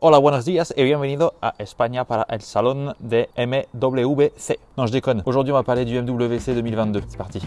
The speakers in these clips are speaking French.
Hola, buenos días et bienvenido a España para el salón de MWC. Non, je déconne. Aujourd'hui, on va parler du MWC 2022. C'est parti.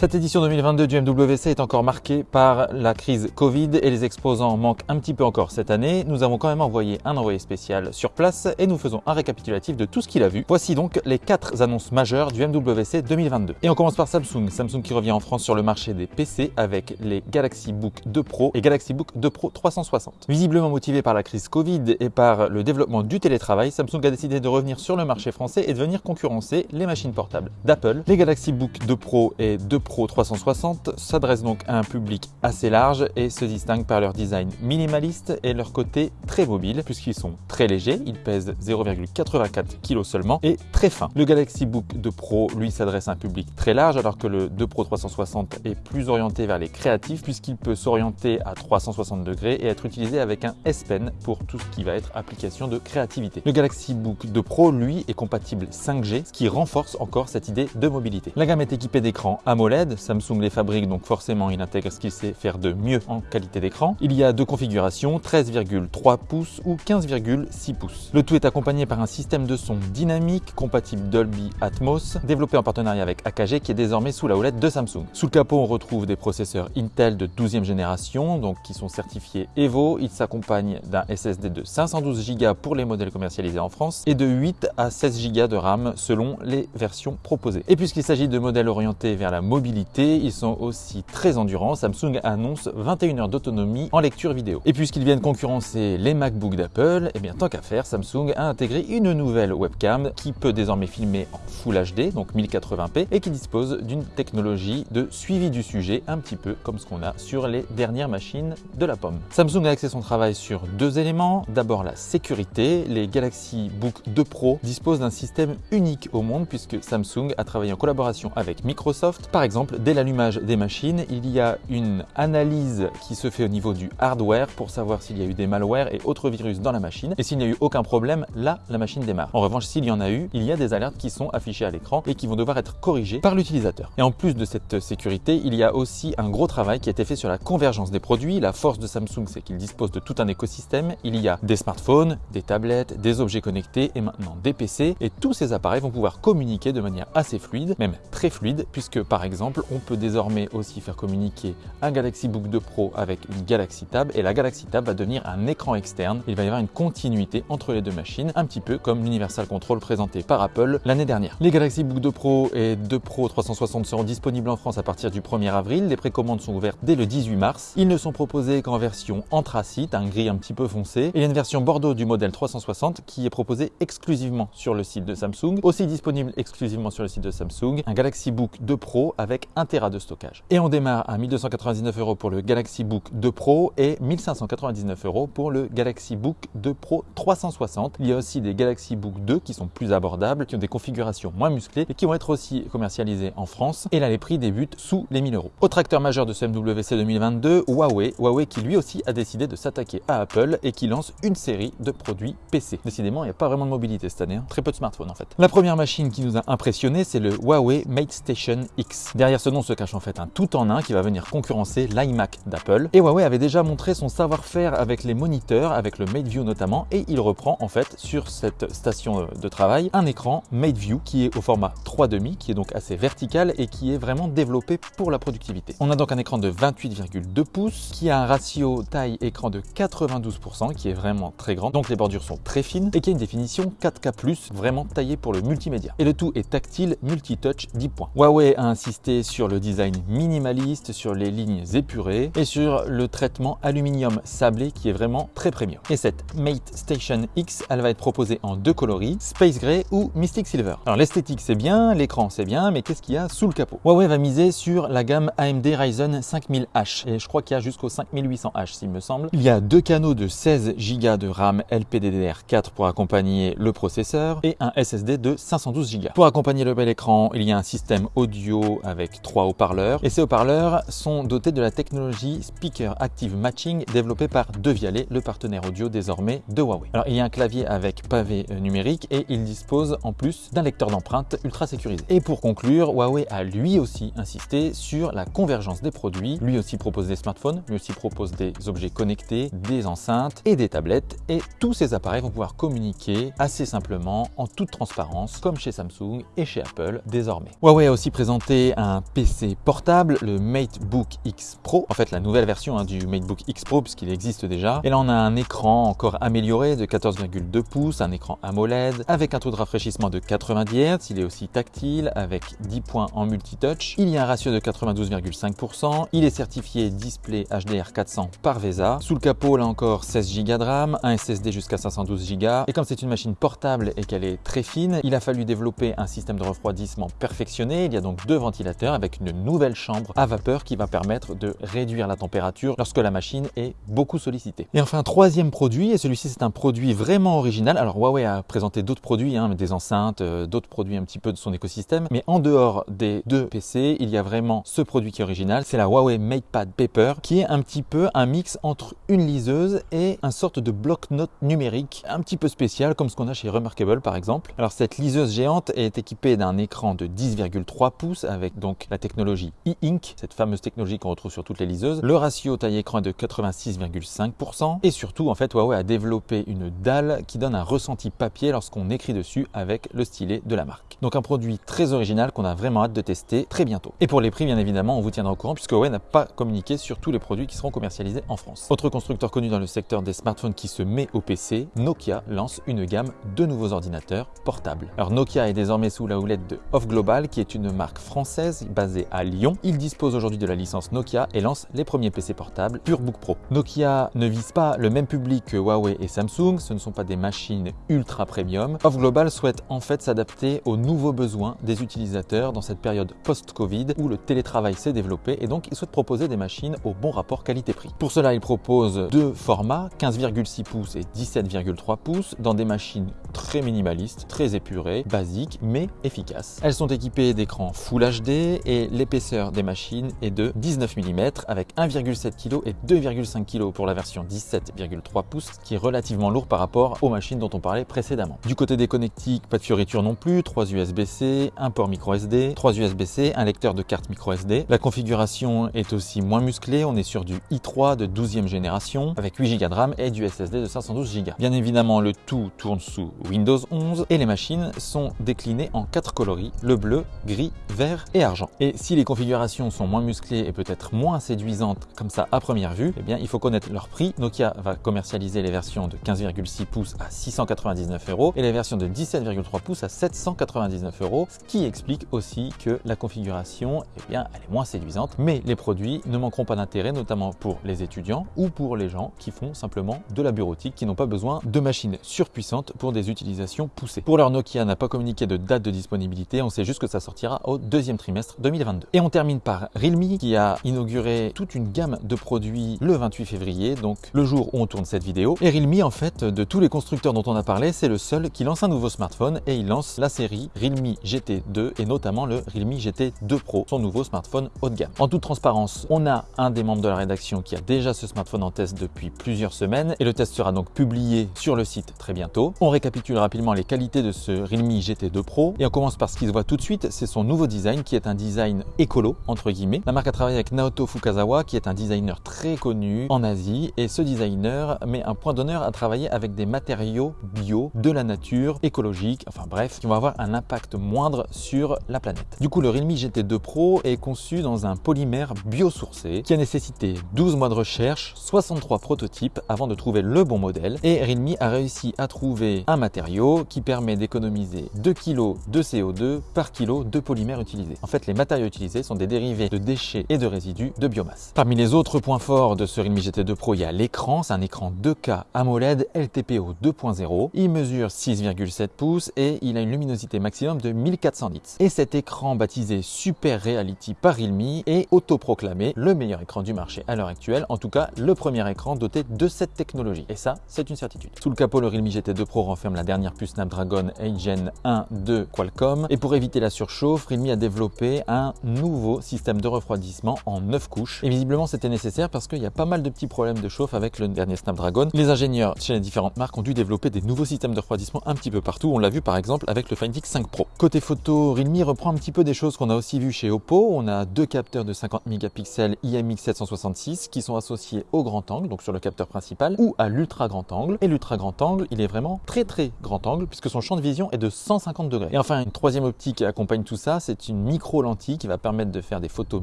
Cette édition 2022 du MWC est encore marquée par la crise Covid et les exposants manquent un petit peu encore cette année. Nous avons quand même envoyé un envoyé spécial sur place et nous faisons un récapitulatif de tout ce qu'il a vu. Voici donc les quatre annonces majeures du MWC 2022. Et on commence par Samsung. Samsung qui revient en France sur le marché des PC avec les Galaxy Book 2 Pro et Galaxy Book 2 Pro 360. Visiblement motivé par la crise Covid et par le développement du télétravail, Samsung a décidé de revenir sur le marché français et de venir concurrencer les machines portables d'Apple. Les Galaxy Book 2 Pro et 2 Pro Pro 360 s'adresse donc à un public assez large et se distingue par leur design minimaliste et leur côté très mobile puisqu'ils sont très légers, ils pèsent 0,84 kg seulement et très fins. Le Galaxy Book 2 Pro lui s'adresse à un public très large alors que le 2 Pro 360 est plus orienté vers les créatifs puisqu'il peut s'orienter à 360 degrés et être utilisé avec un S Pen pour tout ce qui va être application de créativité. Le Galaxy Book 2 Pro lui est compatible 5G ce qui renforce encore cette idée de mobilité. La gamme est équipée d'écrans AMOLED Samsung les fabrique donc forcément il intègre ce qu'il sait faire de mieux en qualité d'écran. Il y a deux configurations, 13,3 pouces ou 15,6 pouces. Le tout est accompagné par un système de son dynamique compatible Dolby Atmos, développé en partenariat avec AKG qui est désormais sous la houlette de Samsung. Sous le capot on retrouve des processeurs Intel de 12e génération, donc qui sont certifiés Evo. Il s'accompagne d'un SSD de 512 Go pour les modèles commercialisés en France et de 8 à 16 Go de RAM selon les versions proposées. Et puisqu'il s'agit de modèles orientés vers la mobilité ils sont aussi très endurants. Samsung annonce 21 heures d'autonomie en lecture vidéo. Et puisqu'ils viennent concurrencer les MacBook d'Apple, eh bien tant qu'à faire, Samsung a intégré une nouvelle webcam qui peut désormais filmer en Full HD, donc 1080p, et qui dispose d'une technologie de suivi du sujet, un petit peu comme ce qu'on a sur les dernières machines de la pomme. Samsung a axé son travail sur deux éléments. D'abord la sécurité. Les Galaxy Book 2 Pro disposent d'un système unique au monde puisque Samsung a travaillé en collaboration avec Microsoft. Par exemple, dès l'allumage des machines, il y a une analyse qui se fait au niveau du hardware pour savoir s'il y a eu des malwares et autres virus dans la machine. Et s'il n'y a eu aucun problème, là, la machine démarre. En revanche, s'il y en a eu, il y a des alertes qui sont affichées à l'écran et qui vont devoir être corrigées par l'utilisateur. Et en plus de cette sécurité, il y a aussi un gros travail qui a été fait sur la convergence des produits. La force de Samsung, c'est qu'il dispose de tout un écosystème. Il y a des smartphones, des tablettes, des objets connectés et maintenant des PC. Et tous ces appareils vont pouvoir communiquer de manière assez fluide, même très fluide, puisque par exemple, on peut désormais aussi faire communiquer un Galaxy Book 2 Pro avec une Galaxy Tab et la Galaxy Tab va devenir un écran externe. Il va y avoir une continuité entre les deux machines, un petit peu comme l'Universal Control présenté par Apple l'année dernière. Les Galaxy Book 2 Pro et 2 Pro 360 seront disponibles en France à partir du 1er avril. Les précommandes sont ouvertes dès le 18 mars. Ils ne sont proposés qu'en version anthracite, un gris un petit peu foncé. Et il y a une version Bordeaux du modèle 360 qui est proposée exclusivement sur le site de Samsung. Aussi disponible exclusivement sur le site de Samsung, un Galaxy Book 2 Pro avec 1 Tera de stockage. Et on démarre à 1299 euros pour le Galaxy Book 2 Pro et 1599 euros pour le Galaxy Book 2 Pro 360. Il y a aussi des Galaxy Book 2 qui sont plus abordables, qui ont des configurations moins musclées et qui vont être aussi commercialisés en France. Et là, les prix débutent sous les 1000 euros. Autre acteur majeur de ce MWC 2022, Huawei. Huawei qui lui aussi a décidé de s'attaquer à Apple et qui lance une série de produits PC. Décidément, il n'y a pas vraiment de mobilité cette année, hein. très peu de smartphones en fait. La première machine qui nous a impressionné, c'est le Huawei Mate Station X. Derrière ce nom se cache en fait un tout en un qui va venir concurrencer l'iMac d'Apple. Et Huawei avait déjà montré son savoir-faire avec les moniteurs, avec le MateView notamment, et il reprend en fait sur cette station de travail un écran MateView qui est au format 3,5, qui est donc assez vertical et qui est vraiment développé pour la productivité. On a donc un écran de 28,2 pouces qui a un ratio taille-écran de 92%, qui est vraiment très grand, donc les bordures sont très fines et qui a une définition 4K+, vraiment taillée pour le multimédia. Et le tout est tactile, multi-touch 10 points. Huawei a insisté sur le design minimaliste, sur les lignes épurées et sur le traitement aluminium sablé qui est vraiment très premium. Et cette Mate Station X, elle va être proposée en deux coloris, Space Gray ou Mystic Silver. Alors l'esthétique c'est bien, l'écran c'est bien, mais qu'est-ce qu'il y a sous le capot? Huawei va miser sur la gamme AMD Ryzen 5000H et je crois qu'il y a jusqu'au 5800H s'il me semble. Il y a deux canaux de 16 Go de RAM LPDDR4 pour accompagner le processeur et un SSD de 512 Go. Pour accompagner le bel écran, il y a un système audio avec avec trois haut-parleurs et ces haut-parleurs sont dotés de la technologie Speaker Active Matching développée par Devialet, le partenaire audio désormais de Huawei. Alors il y a un clavier avec pavé euh, numérique et il dispose en plus d'un lecteur d'empreintes ultra sécurisé. Et pour conclure, Huawei a lui aussi insisté sur la convergence des produits. Lui aussi propose des smartphones, lui aussi propose des objets connectés, des enceintes et des tablettes et tous ces appareils vont pouvoir communiquer assez simplement en toute transparence comme chez Samsung et chez Apple désormais. Huawei a aussi présenté un PC portable, le MateBook X Pro, en fait la nouvelle version hein, du MateBook X Pro puisqu'il existe déjà. Et là on a un écran encore amélioré de 14,2 pouces, un écran AMOLED avec un taux de rafraîchissement de 90 Hz, il est aussi tactile avec 10 points en multitouch. Il y a un ratio de 92,5%, il est certifié display HDR 400 par VESA. Sous le capot là encore 16 Go de RAM, un SSD jusqu'à 512 Go et comme c'est une machine portable et qu'elle est très fine, il a fallu développer un système de refroidissement perfectionné. Il y a donc deux ventilateurs avec une nouvelle chambre à vapeur qui va permettre de réduire la température lorsque la machine est beaucoup sollicitée. Et enfin, troisième produit, et celui-ci c'est un produit vraiment original. Alors Huawei a présenté d'autres produits, hein, des enceintes, euh, d'autres produits un petit peu de son écosystème, mais en dehors des deux PC, il y a vraiment ce produit qui est original, c'est la Huawei MatePad Paper, qui est un petit peu un mix entre une liseuse et un sorte de bloc-notes numérique, un petit peu spécial comme ce qu'on a chez Remarkable par exemple. Alors cette liseuse géante est équipée d'un écran de 10,3 pouces avec donc la technologie e-ink, cette fameuse technologie qu'on retrouve sur toutes les liseuses. Le ratio taille-écran est de 86,5% et surtout en fait Huawei a développé une dalle qui donne un ressenti papier lorsqu'on écrit dessus avec le stylet de la marque. Donc un produit très original qu'on a vraiment hâte de tester très bientôt. Et pour les prix bien évidemment on vous tiendra au courant puisque Huawei n'a pas communiqué sur tous les produits qui seront commercialisés en France. Autre constructeur connu dans le secteur des smartphones qui se met au PC, Nokia lance une gamme de nouveaux ordinateurs portables. Alors Nokia est désormais sous la houlette de Off Global qui est une marque française basée à Lyon. Il dispose aujourd'hui de la licence Nokia et lance les premiers PC portables PureBook Pro. Nokia ne vise pas le même public que Huawei et Samsung, ce ne sont pas des machines ultra premium. Off Global souhaite en fait s'adapter aux nouveaux besoins des utilisateurs dans cette période post-Covid où le télétravail s'est développé et donc il souhaite proposer des machines au bon rapport qualité-prix. Pour cela, il propose deux formats, 15,6 pouces et 17,3 pouces, dans des machines très minimalistes, très épurées, basiques, mais efficaces. Elles sont équipées d'écrans Full HD et l'épaisseur des machines est de 19 mm avec 1,7 kg et 2,5 kg pour la version 17,3 pouces, ce qui est relativement lourd par rapport aux machines dont on parlait précédemment. Du côté des connectiques, pas de fioriture non plus, 3 USB-C, un port micro SD, 3 USB-C, un lecteur de carte micro SD. La configuration est aussi moins musclée, on est sur du i3 de 12e génération avec 8 Go de RAM et du SSD de 512 Go. Bien évidemment, le tout tourne sous Windows 11 et les machines sont déclinées en quatre coloris, le bleu, gris, vert et argent. Et si les configurations sont moins musclées et peut-être moins séduisantes comme ça à première vue, eh bien il faut connaître leur prix. Nokia va commercialiser les versions de 15,6 pouces à 699 euros et les versions de 17,3 pouces à 799 euros, ce qui explique aussi que la configuration, eh bien, elle est moins séduisante, mais les produits ne manqueront pas d'intérêt, notamment pour les étudiants ou pour les gens qui font simplement de la bureautique, qui n'ont pas besoin de machines surpuissantes pour des utilisations poussées. Pour leur Nokia n'a pas communiqué de date de disponibilité, on sait juste que ça sortira au deuxième trimestre 2022. Et on termine par Realme qui a inauguré toute une gamme de produits le 28 février, donc le jour où on tourne cette vidéo. Et Realme, en fait, de tous les constructeurs dont on a parlé, c'est le seul qui lance un nouveau smartphone et il lance la série Realme GT2 et notamment le Realme GT2 Pro, son nouveau smartphone haut de gamme. En toute transparence, on a un des membres de la rédaction qui a déjà ce smartphone en test depuis plusieurs semaines et le test sera donc publié sur le site très bientôt. On récapitule rapidement les qualités de ce Realme GT2 Pro et on commence par ce qui se voit tout de suite, c'est son nouveau design qui est un design écolo entre guillemets. La marque a travaillé avec Naoto Fukazawa qui est un designer très connu en Asie et ce designer met un point d'honneur à travailler avec des matériaux bio, de la nature, écologique, enfin bref, qui vont avoir un impact moindre sur la planète. Du coup, le Realme GT2 Pro est conçu dans un polymère biosourcé qui a nécessité 12 mois de recherche, 63 prototypes avant de trouver le bon modèle et Realme a réussi à trouver un matériau qui permet d'économiser 2 kg de CO2 par kilo de polymère utilisé. En fait, les matériaux utilisés sont des dérivés de déchets et de résidus de biomasse. Parmi les autres points forts de ce Realme GT2 Pro, il y a l'écran, c'est un écran 2K AMOLED LTPO 2.0. Il mesure 6,7 pouces et il a une luminosité maximum de 1400 nits. Et cet écran baptisé Super Reality par Realme est autoproclamé le meilleur écran du marché à l'heure actuelle, en tout cas le premier écran doté de cette technologie. Et ça, c'est une certitude. Sous le capot, le Realme GT2 Pro renferme la dernière puce Snapdragon 8 Gen 1 de Qualcomm. Et pour éviter la surchauffe, Realme a développé un nouveau système de refroidissement en 9 couches. Et visiblement, c'était nécessaire parce qu'il y a pas mal de petits problèmes de chauffe avec le dernier Snapdragon. Les ingénieurs chez les différentes marques ont dû développer des nouveaux systèmes de refroidissement un petit peu partout. On l'a vu par exemple avec le Find X 5 Pro. Côté photo, Realme reprend un petit peu des choses qu'on a aussi vu chez Oppo. On a deux capteurs de 50 mégapixels IMX766 qui sont associés au grand angle, donc sur le capteur principal, ou à l'ultra grand angle. Et l'ultra grand angle, il est vraiment très très grand angle puisque son champ de vision est de 150 degrés. Et enfin, une troisième optique qui accompagne tout ça, c'est une micro lentille qui va permettre de faire des photos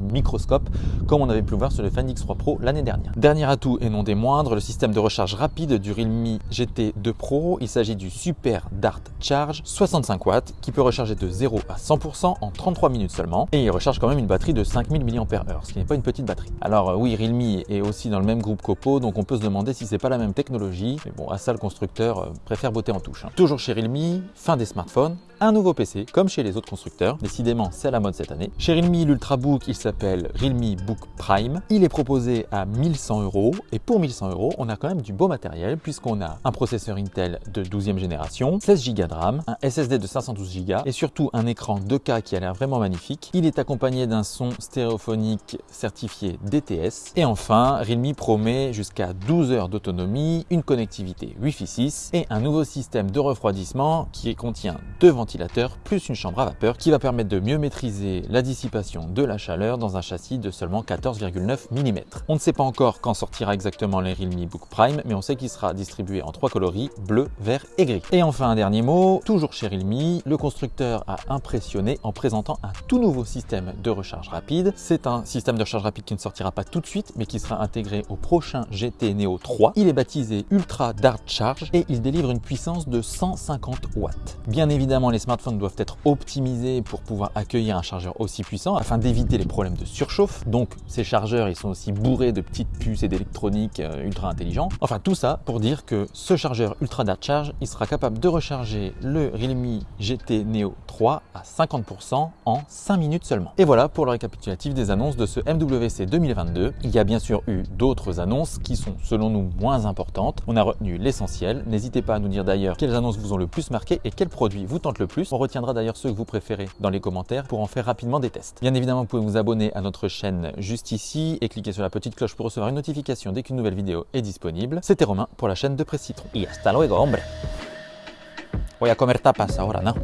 microscope comme on avait pu le voir sur le Find X3 Pro l'année dernière. Dernier atout et non des moindres, le système de recharge rapide du Realme GT2 Pro. Il s'agit du Super Dart Charge 65 watts qui peut recharger de 0 à 100% en 33 minutes seulement et il recharge quand même une batterie de 5000 mAh, ce qui n'est pas une petite batterie. Alors euh, oui, Realme est aussi dans le même groupe qu'Oppo, donc on peut se demander si c'est pas la même technologie, mais bon, à ça le constructeur euh, préfère botter en touche. Hein. Toujours chez Realme, fin des smartphones, un nouveau PC, comme chez les autres constructeurs. Décidément, c'est la mode cette année. Chez Realme, l'Ultrabook, il s'appelle Realme Book Prime. Il est proposé à 1100 euros. Et pour 1100 euros, on a quand même du beau matériel, puisqu'on a un processeur Intel de 12e génération, 16 Go de RAM, un SSD de 512 Go et surtout un écran 2K qui a l'air vraiment magnifique. Il est accompagné d'un son stéréophonique certifié DTS. Et enfin, Realme promet jusqu'à 12 heures d'autonomie, une connectivité Wi-Fi 6 et un nouveau système de refroidissement qui contient deux ventilateurs plus une chambre à vapeur qui va permettre de mieux maîtriser la dissipation de la chaleur dans un châssis de seulement 14,9 mm. On ne sait pas encore quand sortira exactement les Realme Book Prime, mais on sait qu'il sera distribué en trois coloris, bleu, vert et gris. Et enfin un dernier mot, toujours chez Realme, le constructeur a impressionné en présentant un tout nouveau système de recharge rapide. C'est un système de recharge rapide qui ne sortira pas tout de suite, mais qui sera intégré au prochain GT Neo 3. Il est baptisé Ultra Dart Charge et il délivre une puissance de 150 watts. Bien évidemment, les smartphones doivent être optimisés pour pouvoir accueillir un chargeur aussi puissant afin d'éviter les problèmes de surchauffe. Donc ces chargeurs, ils sont aussi bourrés de petites puces et d'électronique euh, ultra intelligents. Enfin tout ça pour dire que ce chargeur Ultra Dart Charge, il sera capable de recharger le Realme GT Neo 3 à 50% en 5 minutes seulement. Et voilà pour le récapitulatif des annonces de ce MWC 2022. Il y a bien sûr eu d'autres annonces qui sont selon nous moins importantes. On a retenu l'essentiel. N'hésitez pas à nous dire d'ailleurs quelles annonces vous ont le plus marqué et quels produits vous tentent le plus. On retiendra d'ailleurs ceux que vous préférez dans les commentaires pour en faire rapidement des tests. Bien évidemment, vous pouvez vous abonner à notre chaîne juste ici et cliquer sur la petite cloche pour recevoir une notification dès qu'une nouvelle vidéo est disponible. C'était Romain pour la chaîne de Presse Citron. Y hasta luego, hombre. Voy a comer tapas ahora, ¿no?